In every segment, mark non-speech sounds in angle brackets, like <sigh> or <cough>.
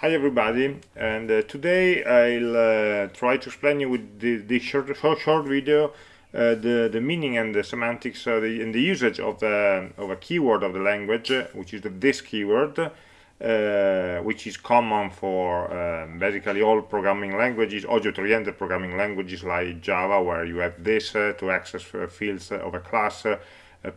Hi everybody, and uh, today I'll uh, try to explain you with the short, short, video uh, the, the meaning and the semantics uh, the, and the usage of, the, of a keyword of the language, uh, which is the this keyword, uh, which is common for um, basically all programming languages, object-oriented programming languages like Java, where you have this to access fields of a class, uh,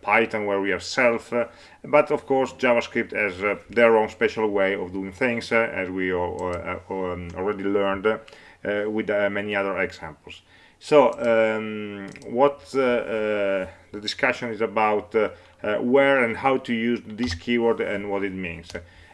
Python where we have self, uh, but of course JavaScript has uh, their own special way of doing things, as we um, already learned with many other examples. So um, what the discussion is about where and how to use this keyword and what it means.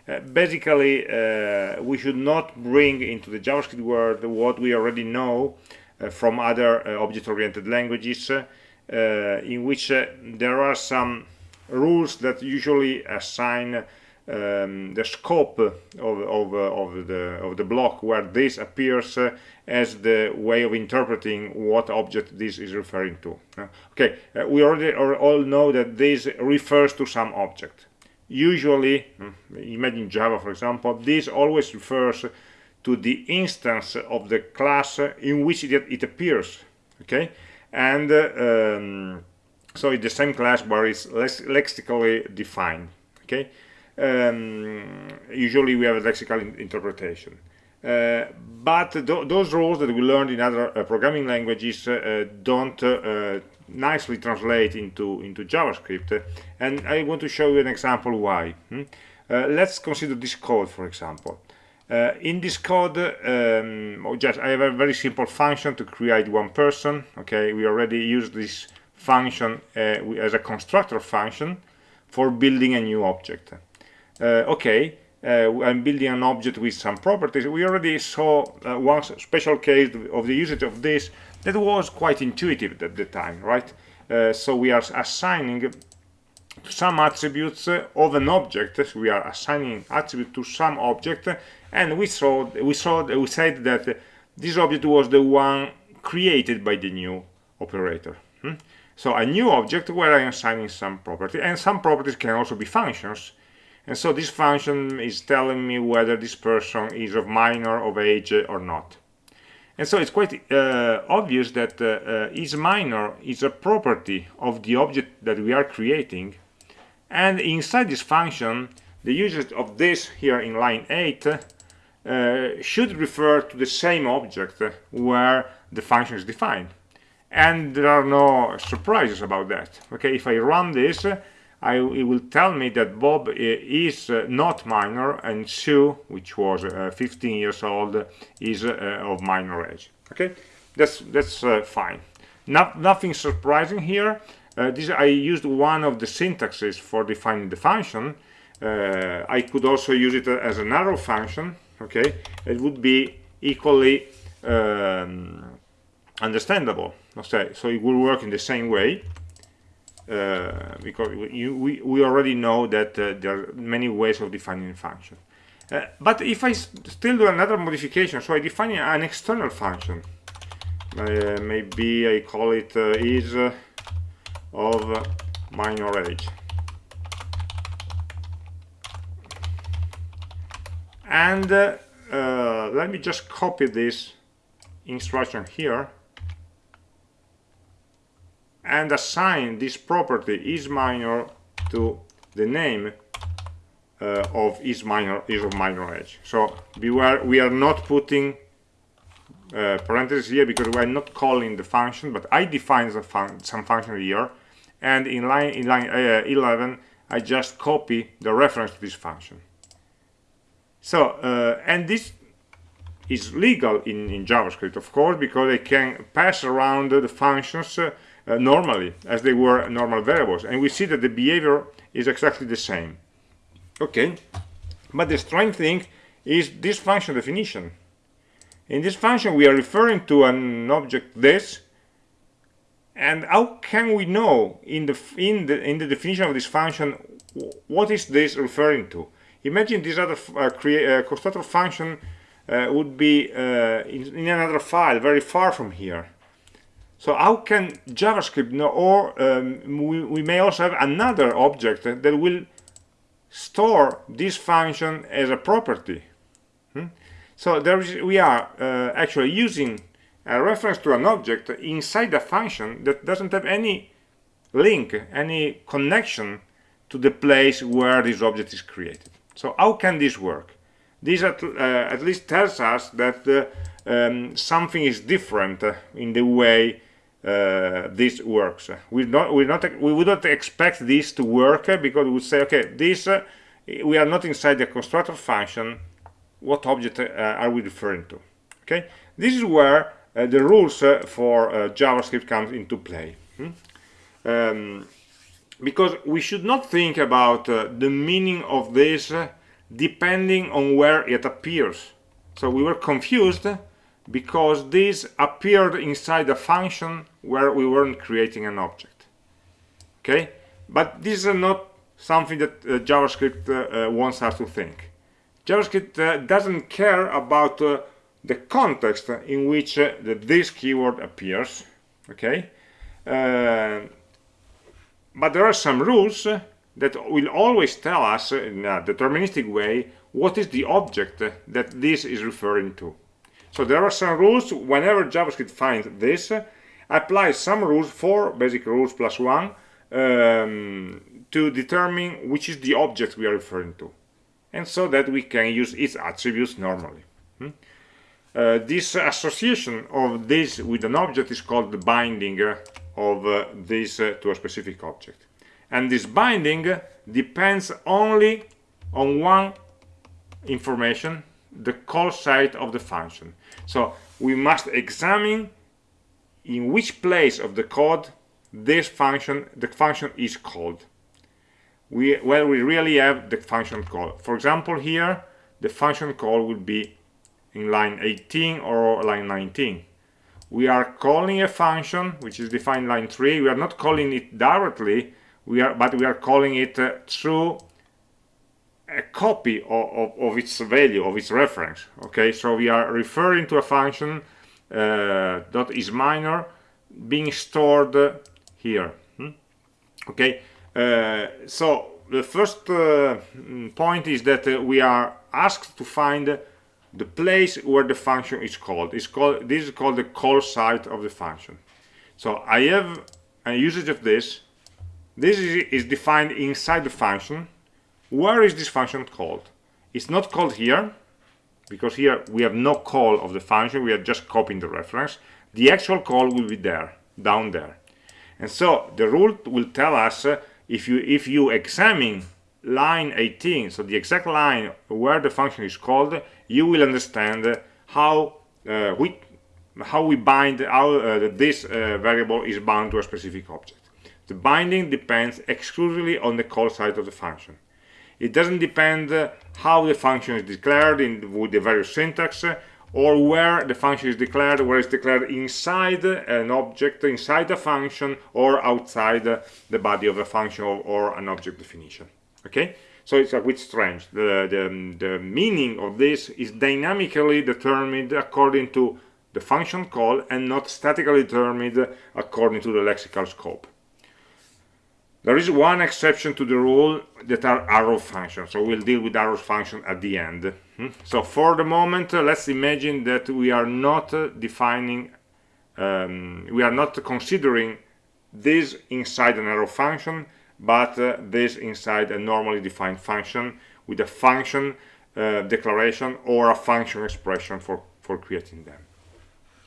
Uh, basically uh, we should not bring into the JavaScript world what we already know uh, from other object-oriented languages uh, in which uh, there are some rules that usually assign um, the scope of, of, uh, of, the, of the block where this appears uh, as the way of interpreting what object this is referring to. Uh, okay, uh, we already all know that this refers to some object. Usually, hmm, imagine Java for example, this always refers to the instance of the class in which it, it appears. Okay, and um, so the same class but it's lexically defined okay? Um, usually we have a lexical in interpretation. Uh, but th those rules that we learned in other uh, programming languages uh, don't uh, nicely translate into into JavaScript. And I want to show you an example why hmm? Uh, let's consider this code for example uh, in this code, um, oh, just I have a very simple function to create one person. Okay, we already use this function uh, as a constructor function for building a new object. Uh, okay, uh, I'm building an object with some properties. We already saw uh, one special case of the usage of this that was quite intuitive at the time, right? Uh, so we are assigning some attributes of an object. So we are assigning attribute to some object and we saw we saw we said that this object was the one created by the new operator hmm? so a new object where I am assigning some property and some properties can also be functions. And so this function is telling me whether this person is of minor of age or not. And so it's quite uh, obvious that uh, uh, is minor is a property of the object that we are creating. And inside this function the usage of this here in line 8 uh, should refer to the same object where the function is defined. And there are no surprises about that. Okay if I run this I, it will tell me that Bob is uh, not minor and Sue which was uh, 15 years old is uh, of minor age. Okay that's that's uh, fine. Not, nothing surprising here. This I used one of the syntaxes for defining the function. I could also use it as an arrow function okay? It would be equally um, understandable okay? So it will work in the same way uh, because you, we, we already know that uh, there are many ways of defining a function. Uh, but if I still do another modification so I define an external function. Uh, maybe I call it uh, is of minor age and uh, uh, let me just copy this instruction here. And assign this property is minor to the name uh, of is minor is of minor age. So beware we are not putting uh, parentheses here because we are not calling the function but I define fun some function here. And in line in line uh, 11 I just copy the reference to this function so, uh, and this is legal in, in JavaScript, of course, because they can pass around the functions uh, uh, normally, as they were normal variables. And we see that the behavior is exactly the same. Okay, but the strange thing is this function definition. In this function, we are referring to an object this, and how can we know in the in the in the definition of this function what is this referring to? Imagine this other uh, uh, constructor function uh, would be uh, in, in, another file very far from here. So how can JavaScript know, or um, we, we, may also have another object that will store this function as a property. Hmm? So there is, we are uh, actually using a reference to an object inside a function that doesn't have any link, any connection to the place where this object is created. So how can this work? This at, uh, at least tells us that uh, um, something is different uh, in the way uh, this works. We not we not we would not expect this to work uh, because we would say, okay, this we are not inside the constructor function. What object are we referring to? Okay, this is where the rules for JavaScript comes into play. Hmm? Um, because we should not think about uh, the meaning of this uh, depending on where it appears. So we were confused because this appeared inside a function where we weren't creating an object. Okay, but this is not something that uh, JavaScript uh, uh, wants us to think. JavaScript uh, doesn't care about the context in which the, this keyword appears. Okay, but there are some rules that will always tell us in a deterministic way what is the object that this is referring to. So there are some rules whenever JavaScript finds this, apply some rules, four basic rules plus one, um, to determine which is the object we are referring to. And so that we can use its attributes normally. Hmm? Uh, this association of this with an object is called the binding of uh, this uh, to a specific object. And this binding depends only on one information, the call site of the function. So we must examine in which place of the code this function, the function is called. We, where we really have the function call. For example, here the function call would be in line 18 or line 19 we are calling a function which is defined line 3 we are not calling it directly. We are but we are calling it uh, through a copy of, of, of, its value of its reference. Okay? So we are referring to a function uh, that is minor being stored here. Hmm? okay? Uh, so the first uh, point is that uh, we are asked to find the place where the function is called. Is called this is called the call site of the function. So i have a usage of this. This is, is defined inside the function. Where is this function called? It's not called here because here we have no call of the function. We are just copying the reference. The actual call will be there down there. And so the rule will tell us uh, if you if you examine line 18 so the exact line where the function is called you will understand how uh, we how we bind how uh, this uh, variable is bound to a specific object. The binding depends exclusively on the call site of the function. It doesn't depend how the function is declared in with the various syntax or where the function is declared, where it's declared inside an object, inside a function, or outside the body of a function or, or an object definition. Okay so it's a bit strange. The, the, the meaning of this is dynamically determined according to the function call and not statically determined according to the lexical scope. There is one exception to the rule that are arrow functions. So we'll deal with arrow function at the end. Hmm? so for the moment uh, let's imagine that we are not uh, defining um, we are not considering this inside an arrow function but uh, this inside a normally defined function with a function uh, declaration or a function expression for for creating them.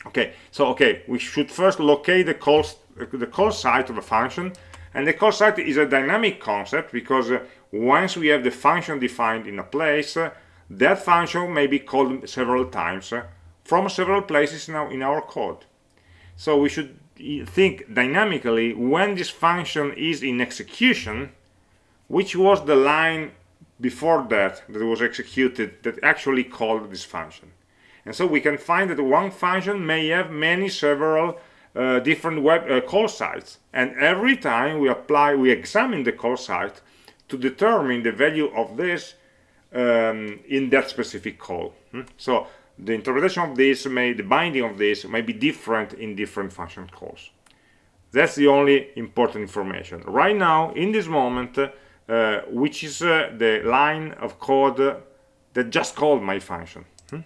Okay so okay we should first locate the call the call site of a function and the call site is a dynamic concept because uh, once we have the function defined in a place uh, that function may be called several times uh, from several places now in our code. So we should think dynamically when this function is in execution which was the line before that that was executed that actually called this function? And so we can find that one function may have many several uh, different web uh, call sites. And every time we apply we examine the call site to determine the value of this um, in that specific call. Hmm? so the interpretation of this may the binding of this may be different in different function calls. That's the only important information. Right now in this moment uh, which is uh, the line of code that just called my function. Hmm?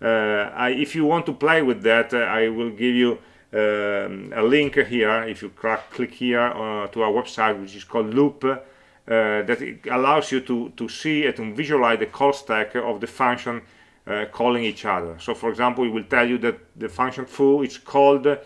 I, if you want to play with that, I will give you um, a link here. If you click here uh, to our website which is called Loupe uh, that allows you to to see and to visualize the call stack of the function uh, calling each other. So for example it will tell you that the function foo is called uh,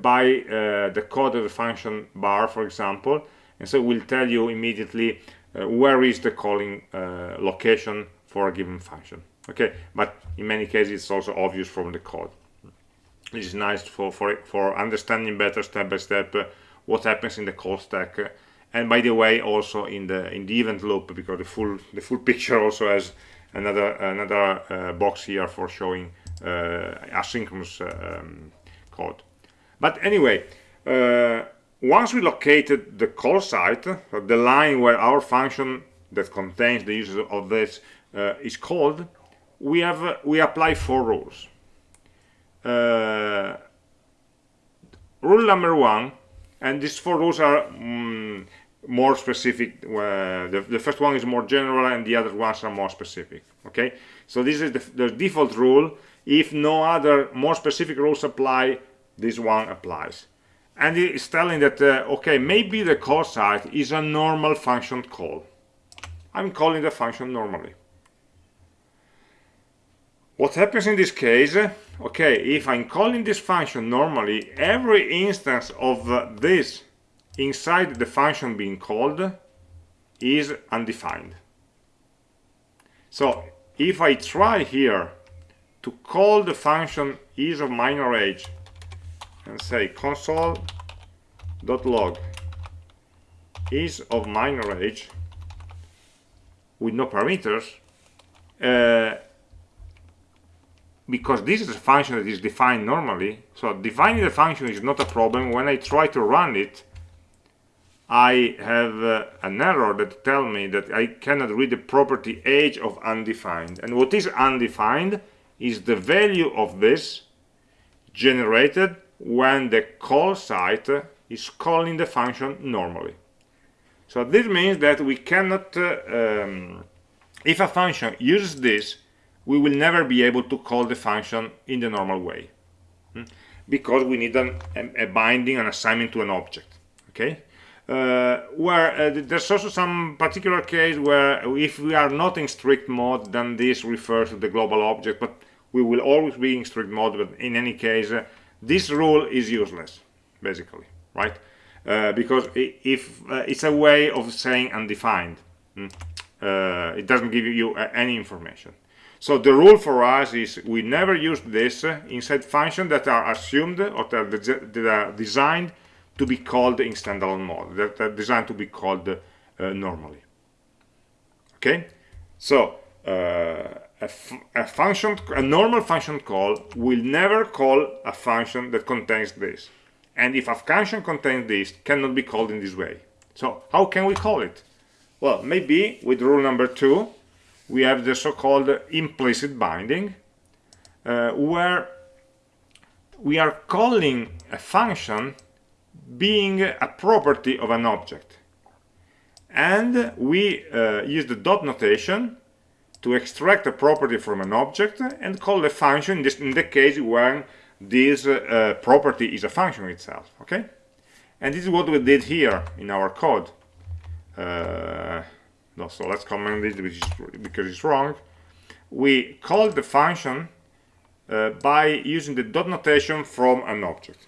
by uh, the code of the function bar for example. And so it will tell you immediately uh, where is the calling location for a given function. Okay? But in many cases it's also obvious from the code. This is nice for for for understanding better step by step uh, what happens in the call stack. Uh, and by the way also in the in the event loop because the full the full picture also has another another uh, box here for showing uh, asynchronous uh, um, code. But anyway uh, once we located the call site the line where our function that contains the use of this is called we have we apply four rules. Rule number one and these four rules are um, more specific uh, the, the, first one is more general and the other ones are more specific okay? So this is the, the default rule. If no other more specific rules apply this one applies. And it's telling that uh, okay maybe the call site is a normal function call. I'm calling the function normally. What happens in this case okay if i'm calling this function normally every instance of uh, this inside the function being called is undefined. So if i try here to call the function is of minor age and say console.log is of minor age with no parameters uh, because this is a function that is defined normally so defining the function is not a problem. When I try to run it I have uh, an error that tell me that I cannot read the property age of undefined. And what is undefined is the value of this generated when the call site is calling the function normally. So this means that we cannot uh, um, if a function uses this we will never be able to call the function in the normal way hmm? because we need an, a binding an assignment to an object okay uh, where uh, there's also some particular case where if we are not in strict mode then this refers to the global object but we will always be in strict mode but in any case uh, this rule is useless basically right? Uh, because if it's a way of saying undefined uh, it doesn't give you any information. So the rule for us is we never use this inside functions that are assumed or that are designed to be called in standalone mode, that are designed to be called uh, normally. Okay, so uh, a, function, a normal function call will never call a function that contains this. And if a function contains this, cannot be called in this way. So how can we call it? Well, maybe with rule number two, we have the so-called implicit binding uh, where we are calling a function being a property of an object and we uh, use the dot notation to extract a property from an object and call the function in, this, in the case when this uh, property is a function itself okay and this is what we did here in our code uh, no, so let's comment it because it's wrong. We call the function uh, by using the dot notation from an object.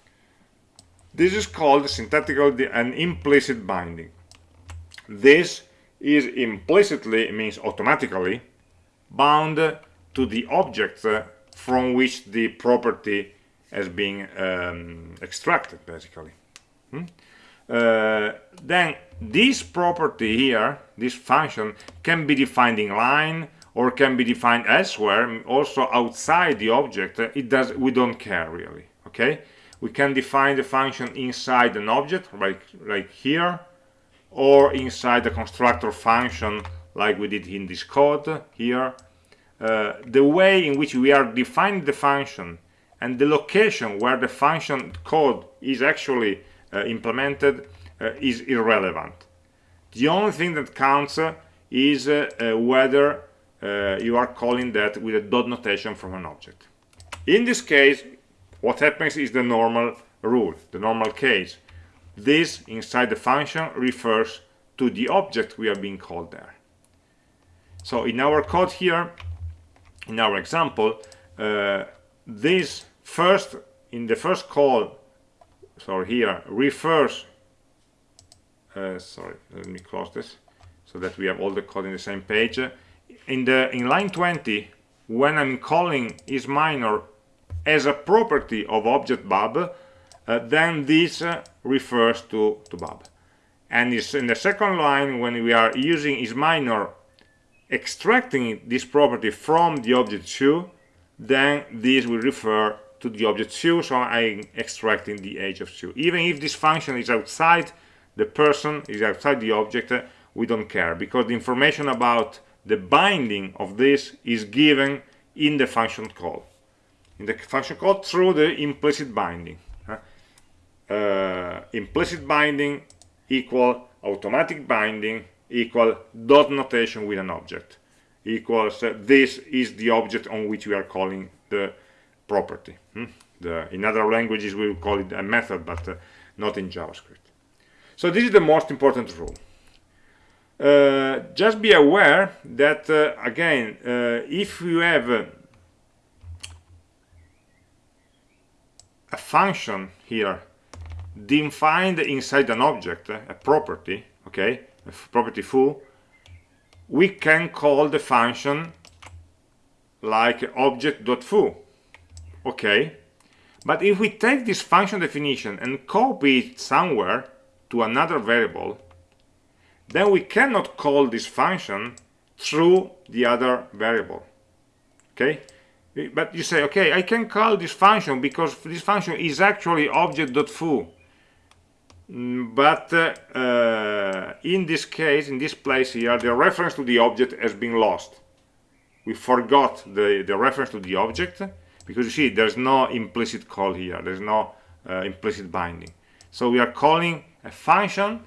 This is called syntactically an implicit binding. This is implicitly, means automatically, bound to the object from which the property has been um, extracted, basically. Hmm? Uh, then this property here, this function, can be defined in line or can be defined elsewhere, also outside the object. It does. We don't care really. Okay. We can define the function inside an object, like like here, or inside the constructor function, like we did in this code here. Uh, the way in which we are defining the function and the location where the function code is actually uh, implemented uh, is irrelevant. The only thing that counts uh, is whether uh, you are calling that with a dot notation from an object in this case what happens is the normal rule the normal case. This inside the function refers to the object we are being called there. So in our code here in our example uh, this first in the first call sorry, here refers uh, sorry let me close this so that we have all the code in the same page. In the in line 20 when I'm calling is minor as a property of object bob uh, then this uh, refers to to bob and in the second line when we are using is minor extracting this property from the object Sue then this will refer to the object Sue so I'm extracting the age of Sue. Even if this function is outside the person is outside the object we don't care because the information about the binding of this is given in the function call in the function call through the implicit binding uh, implicit binding equal automatic binding equal dot notation with an object equals uh, this is the object on which we are calling the property hmm? the, in other languages we will call it a method but uh, not in JavaScript. So this is the most important rule. Uh, just be aware that uh, again uh, if you have a function here. Defined inside an object a property okay? A property foo we can call the function like object.foo okay? But if we take this function definition and copy it somewhere to another variable then we cannot call this function through the other variable okay but you say okay I can call this function because this function is actually object.foo Mm, but uh, uh, in this case in this place here the reference to the object has been lost. We forgot the the reference to the object because you see there's no implicit call here. There's no uh, implicit binding. So we are calling a function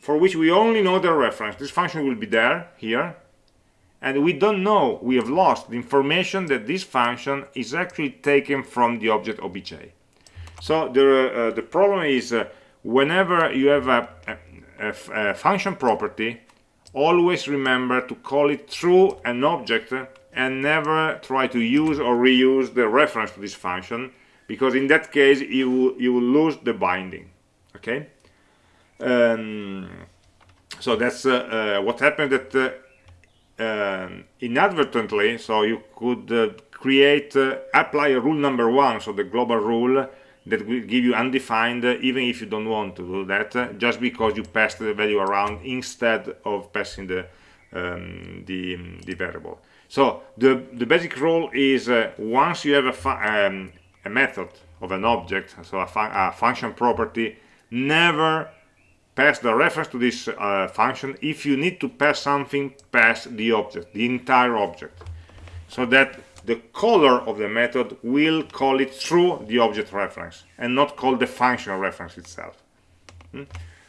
for which we only know the reference. This function will be there here and we don't know we have lost the information that this function is actually taken from the object obj. So the uh, the problem is uh, whenever you have a, function property always remember to call it through an object and never try to use or reuse the reference to this function because in that case you you will lose the binding okay? Um, so that's uh, uh, what happened that uh, um, inadvertently so you could uh, create uh, apply rule number one so the global rule that will give you undefined even if you don't want to do that just because you passed the value around instead of passing the um, the, the, variable. So the the basic rule is uh, once you have a, um, a method of an object so a, a, function property never pass the reference to this uh, function if you need to pass something pass the object the entire object so that the caller of the method will call it through the object reference and not call the function reference itself. Hmm?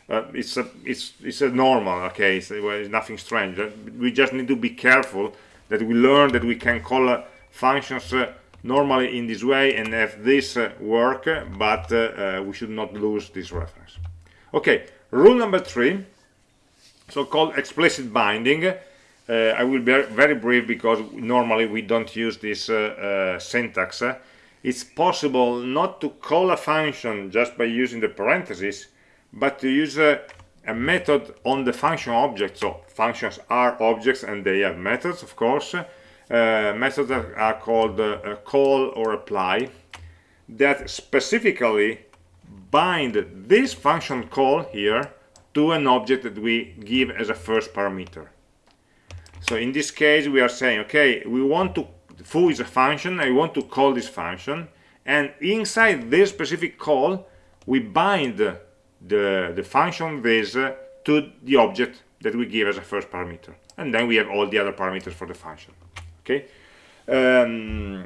Uh, it's a it's it's a normal case. Well, it's nothing strange. Uh, we just need to be careful that we learn that we can call uh, functions uh, normally in this way and have this uh, work, but we should not lose this reference. Okay, rule number three, so-called explicit binding uh, I will be very brief because normally we don't use this uh, uh, syntax. It's possible not to call a function just by using the parentheses, but to use a, a method on the function object. So functions are objects and they have methods, of course. Uh, methods are called uh, call or apply that specifically bind this function call here to an object that we give as a first parameter. So in this case we are saying okay we want to foo is a function i want to call this function and inside this specific call we bind the the function this to the object that we give as a first parameter. And then we have all the other parameters for the function okay? Um,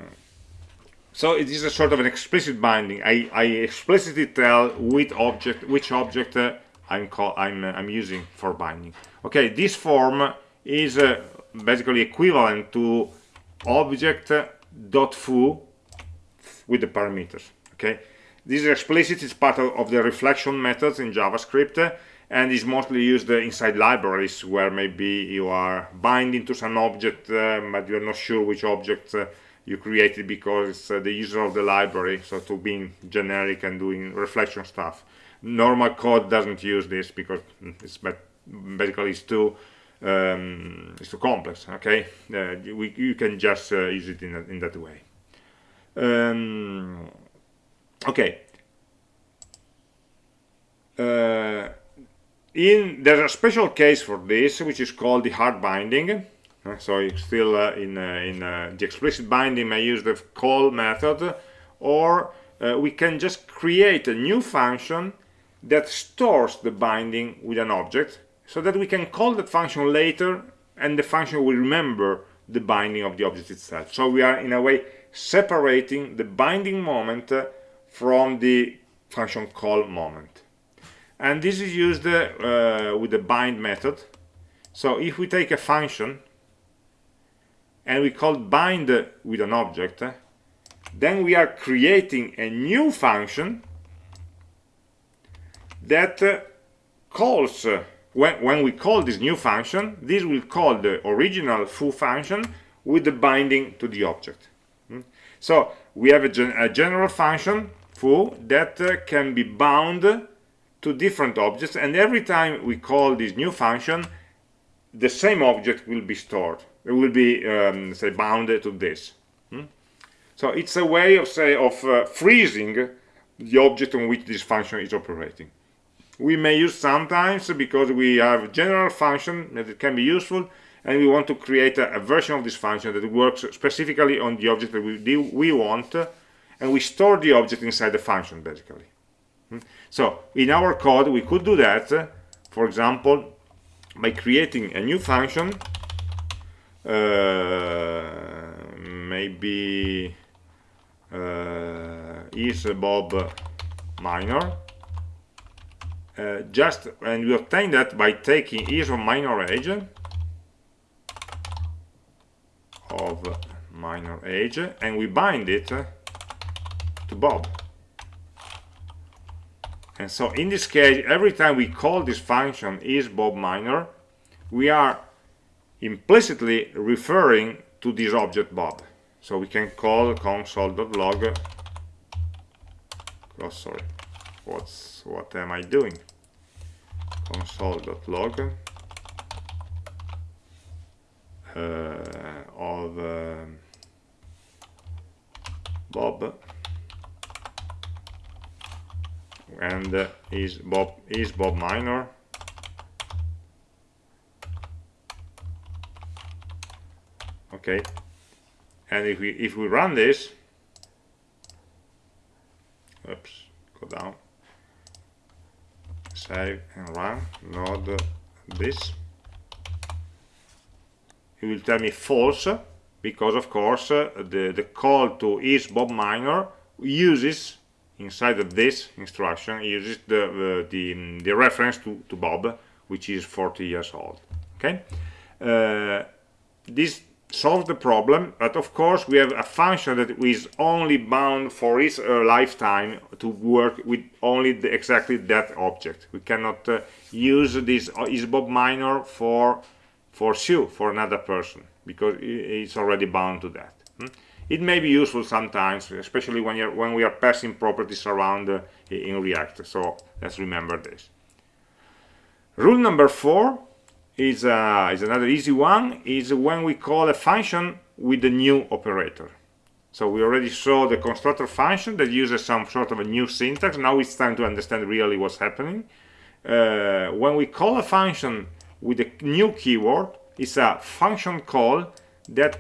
so it is a sort of an explicit binding. I, I explicitly tell which object which object uh, i'm call i'm uh, i'm using for binding. Okay this form is uh, basically equivalent to object dot foo with the parameters okay? This is explicit it's part of, of the reflection methods in javascript and is mostly used inside libraries where maybe you are binding to some object uh, but you're not sure which object uh, you created because uh, the user of the library so to being generic and doing reflection stuff. Normal code doesn't use this because it's basically it's too um, it's too complex okay? Uh, we, you can just uh, use it in, in that way. Um, okay. Uh, in there's a special case for this which is called the hard binding so still uh, in, uh, in the explicit binding I use the call method or we can just create a new function that stores the binding with an object so that we can call that function later and the function will remember the binding of the object itself. So we are in a way separating the binding moment from the function call moment. And this is used uh, with the bind method. So if we take a function and we call bind with an object, then we are creating a new function that calls when, we call this new function this will call the original foo function with the binding to the object hmm? so we have a, gen a, general function foo that uh, can be bound to different objects and every time we call this new function the same object will be stored will be um, say bounded to this hmm? so it's a way of say of uh, freezing the object on which this function is operating we may use sometimes because we have a general function that can be useful and we want to create a, a, version of this function that works specifically on the object that we, do, we want and we store the object inside the function basically hmm? so in our code we could do that for example by creating a new function maybe uh, is bob minor? Uh, just and we obtain that by taking is of minor age. Of minor age and we bind it to Bob. And so in this case every time we call this function is Bob minor we are implicitly referring to this object Bob. So we can call console.log oh sorry. What's what am I doing? Console.log uh, of uh, Bob. And uh, is Bob is Bob minor okay? And if we if we run this oops go down. Save and run node this. It will tell me false because of course uh, the the call to is bob minor uses inside of this instruction uses the uh, the, the reference to, to bob which is 40 years old. Okay? Uh, this solve the problem but of course we have a function that is only bound for its uh, lifetime to work with only the, exactly that object. We cannot uh, use this uh, isbob minor for for Sue for another person because it's already bound to that. Hmm? it may be useful sometimes especially when you're when we are passing properties around uh, in react. So let's remember this. Rule number four is, uh, is another easy one, is when we call a function with the new operator. So we already saw the constructor function that uses some sort of a new syntax. Now it's time to understand really what's happening. Uh, when we call a function with a new keyword, it's a function call that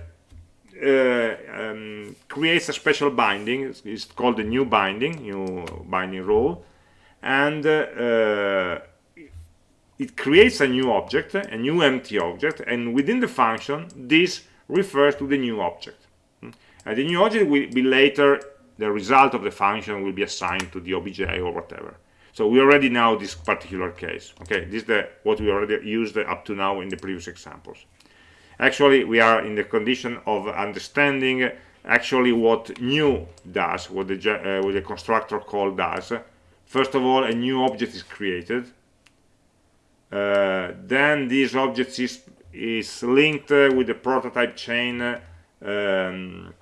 uh, um, creates a special binding. It's, called the new binding, new binding rule. And uh, it creates a new object, a new empty object, and within the function, this refers to the new object. Hmm? And the new object will be later, the result of the function will be assigned to the obj or whatever. So we already know this particular case. Okay, this is the, what we already used up to now in the previous examples. actually we are in the condition of understanding actually what new does what the, uh, what the constructor call does first of all a new object is created then this object is, is linked uh, with the prototype chain um,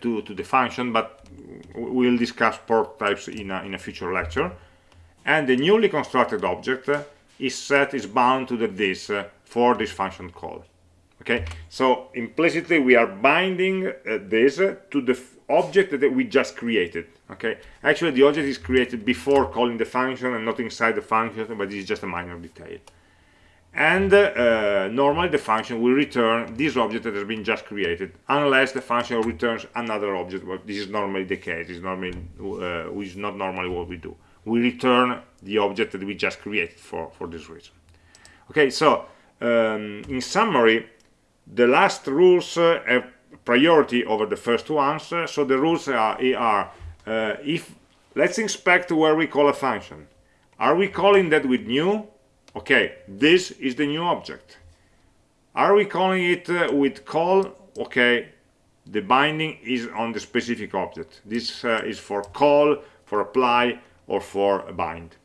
to, to the function but we'll discuss prototypes in a, in a future lecture. And the newly constructed object is set is bound to the this uh, for this function call. Okay? So implicitly we are binding uh, this uh, to the object that we just created okay? Actually the object is created before calling the function and not inside the function but this is just a minor detail. And uh, normally the function will return this object that has been just created unless the function returns another object but this is normally the case. Is normally uh, which is not normally what we do. We return the object that we just created for for this reason. Okay so um, in summary the last rules uh, have priority over the first ones uh, so the rules are, are uh, if let's inspect where we call a function. Are we calling that with new? Okay this is the new object. Are we calling it uh, with call? Okay the binding is on the specific object. This uh, is for call for apply or for bind.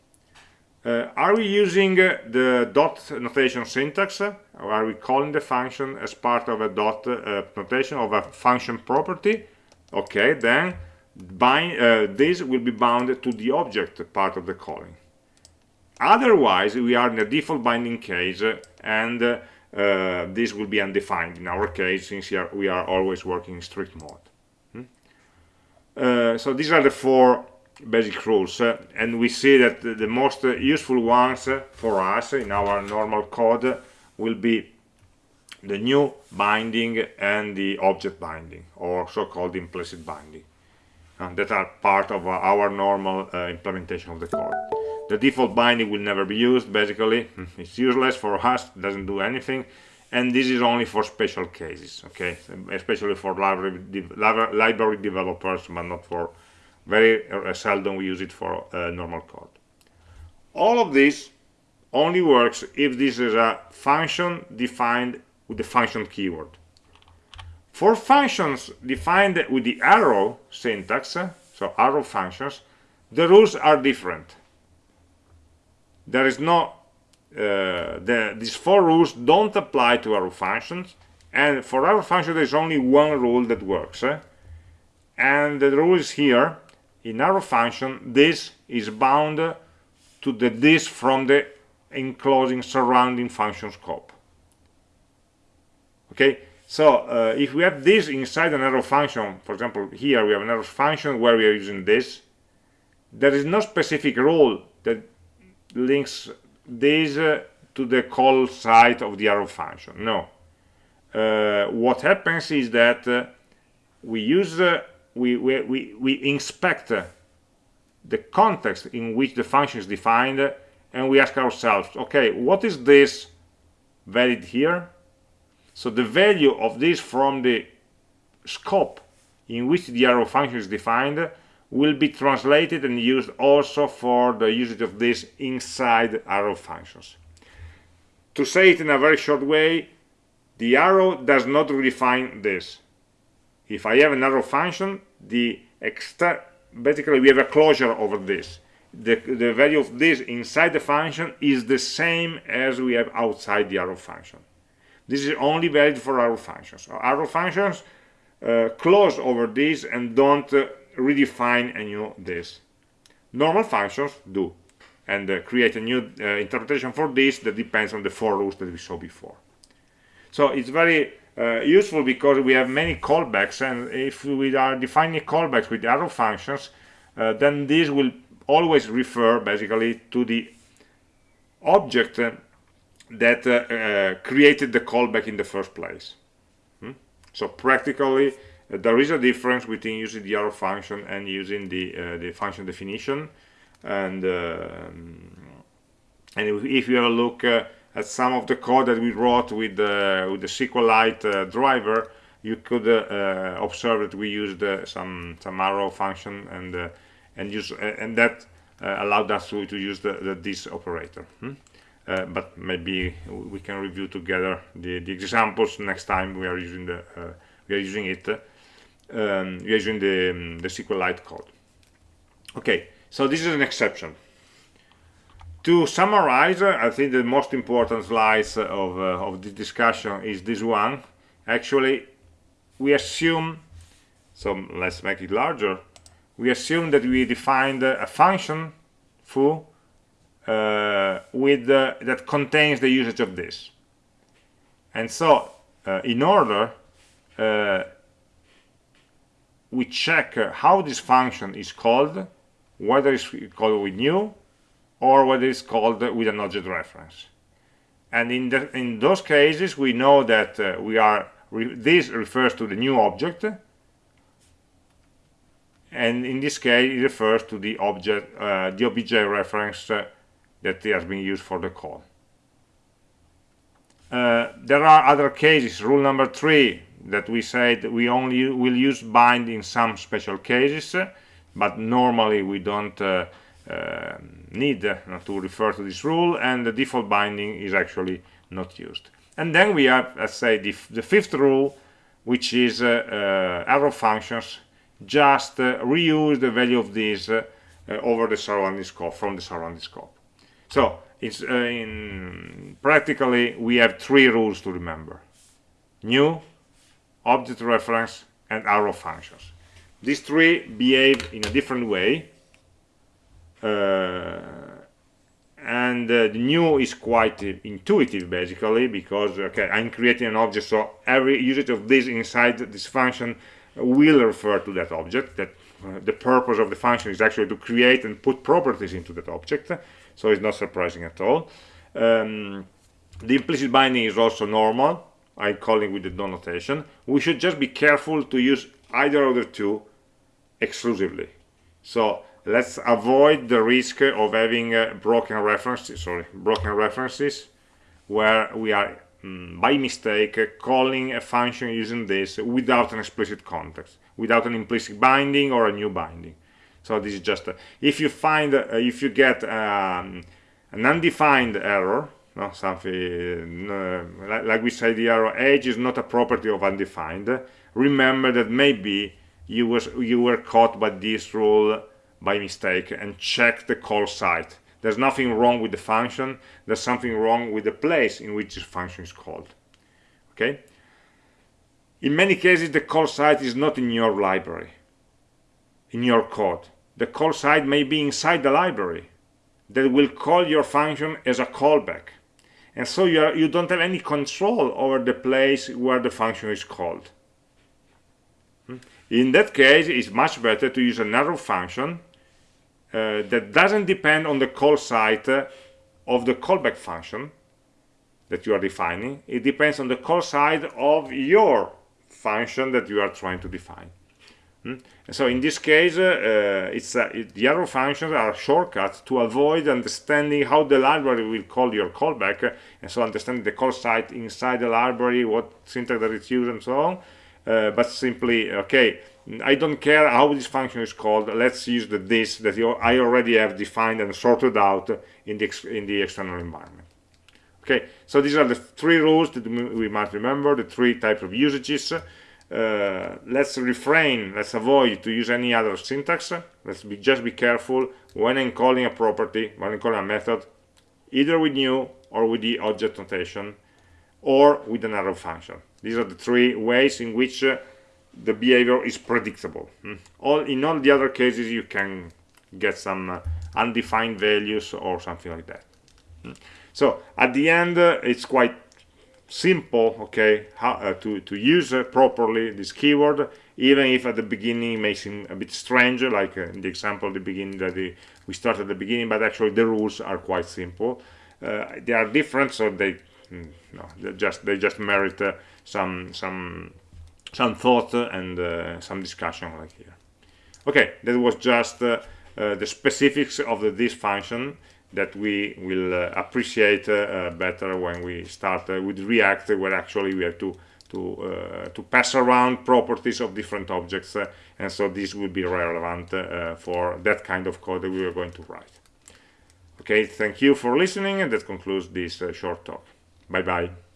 Uh, are we using uh, the dot notation syntax are we calling the function as part of a dot uh, notation of a function property? Okay then bind uh, this will be bound to the object part of the calling. Otherwise we are in a default binding case and uh, this will be undefined in our case since we are, we are always working in strict mode. Hmm? uh, so these are the four basic rules uh, and we see that the, the most useful ones uh, for us in our normal code will be the new binding and the object binding or so-called implicit binding that are part of our normal implementation of the code. The default binding will never be used basically. <laughs> It's useless for us doesn't do anything and this is only for special cases okay? Especially for library, de library developers but not for very uh, seldom we use it for uh, normal code. All of this only works if this is a function defined with the function keyword. For functions defined with the arrow syntax so arrow functions the rules are different. There is no uh, the, these four rules don't apply to arrow functions and for arrow function there's only one rule that works. Eh? and the rule is here. In arrow function this is bound to the this from the enclosing surrounding function scope. Okay? So uh, if we have this inside an arrow function for example here we have an arrow function where we are using this there is no specific rule that links this uh, to the call site of the arrow function no. Uh, what happens is that uh, we use uh, we, we, we, we inspect uh, the context in which the function is defined and we ask ourselves okay what is this valid here so the value of this from the scope in which the arrow function is defined will be translated and used also for the usage of this inside arrow functions. To say it in a very short way, the arrow does not redefine this. If I have an arrow function, the basically we have a closure over this. The, the value of this inside the function is the same as we have outside the arrow function. This is only valid for arrow functions. So Arrow functions uh, close over this and don't uh, redefine a new this. Normal functions do, and uh, create a new uh, interpretation for this that depends on the four rules that we saw before. So it's very uh, useful because we have many callbacks, and if we are defining callbacks with arrow functions, uh, then this will always refer basically to the object uh, that uh, created the callback in the first place. Hmm? So practically, there is a difference between using the arrow function and using the uh, the function definition and uh, and if you have a look uh, at some of the code that we wrote with the with the SQLite driver you could observe that we used some some arrow function and and use and that allowed us to, to use the, the this operator hmm? uh, but maybe we can review together the, the examples next time we are using the uh, we are using it um, we are using the, um, the SQLite code. Okay so this is an exception. To summarize I think the most important slides of, uh, of the discussion is this one. Actually we assume so let's make it larger we assume that we defined a function foo uh, with uh, that contains the usage of this. And so uh, in order uh, we check how this function is called whether it's called with new or whether it's called with an object reference. And in the, in those cases we know that uh, we are re this refers to the new object and in this case it refers to the object uh, the obj reference that has been used for the call. Uh, there are other cases, rule number three, that we said we only will use bind in some special cases, but normally we don't uh, uh, need uh, to refer to this rule, and the default binding is actually not used. And then we have, let's say, the, the fifth rule, which is uh, uh, arrow functions, just reuse the value of these over the surrounding scope, from the surrounding scope. So it's uh, in practically we have three rules to remember: new, object reference, and arrow functions. These three behave in a different way. Uh, and uh, the new is quite intuitive basically because okay i'm creating an object so every usage of this inside this function will refer to that object that uh, the purpose of the function is actually to create and put properties into that object so it's not surprising at all. Um, the implicit binding is also normal. I call it with the dot notation. We should just be careful to use either of the two exclusively. So let's avoid the risk of having uh, broken references, sorry, broken references, where we are by mistake uh, calling a function using this without an explicit context, without an implicit binding or a new binding. So this is just if you find uh, if you get um, an undefined error no, something uh, like, like, we say the error age is not a property of undefined remember that maybe you was you were caught by this rule by mistake and check the call site there's nothing wrong with the function there's something wrong with the place in which this function is called okay in many cases the call site is not in your library in your code the call site may be inside the library that will call your function as a callback. And so you, are, you don't have any control over the place where the function is called. Hmm? In that case, it's much better to use an arrow function uh, that doesn't depend on the call site uh, of the callback function that you are defining. It depends on the call site of your function that you are trying to define. Hmm? So in this case, uh, it's uh, it, the arrow functions are shortcuts to avoid understanding how the library will call your callback, and so understanding the call site inside the library, what syntax that it's used, and so on. Uh, but simply, okay, I don't care how this function is called. Let's use the this that you, I already have defined and sorted out in the in the external environment. Okay, so these are the three rules that we must remember, the three types of usages. Uh, let's refrain, let's avoid to use any other syntax. Let's be, just be careful when I'm calling a property, when I'm calling a method, either with new or with the object notation or with another function. These are the three ways in which uh, the behavior is predictable. Hmm? All In all the other cases, you can get some uh, undefined values or something like that. Hmm? So at the end, uh, it's quite simple okay how uh, to to use uh, properly this keyword even if at the beginning it may seem a bit strange like in the example at the beginning that the, we start at the beginning but actually the rules are quite simple they are different so they mm, no they just they just merit some some some thought and uh, some discussion like here okay that was just the specifics of the, this function that we will uh, appreciate uh, better when we start uh, with React, where actually we have to to uh, to pass around properties of different objects, uh, and so this will be relevant uh, for that kind of code that we are going to write. Okay. thank you for listening and that concludes this uh, short talk bye bye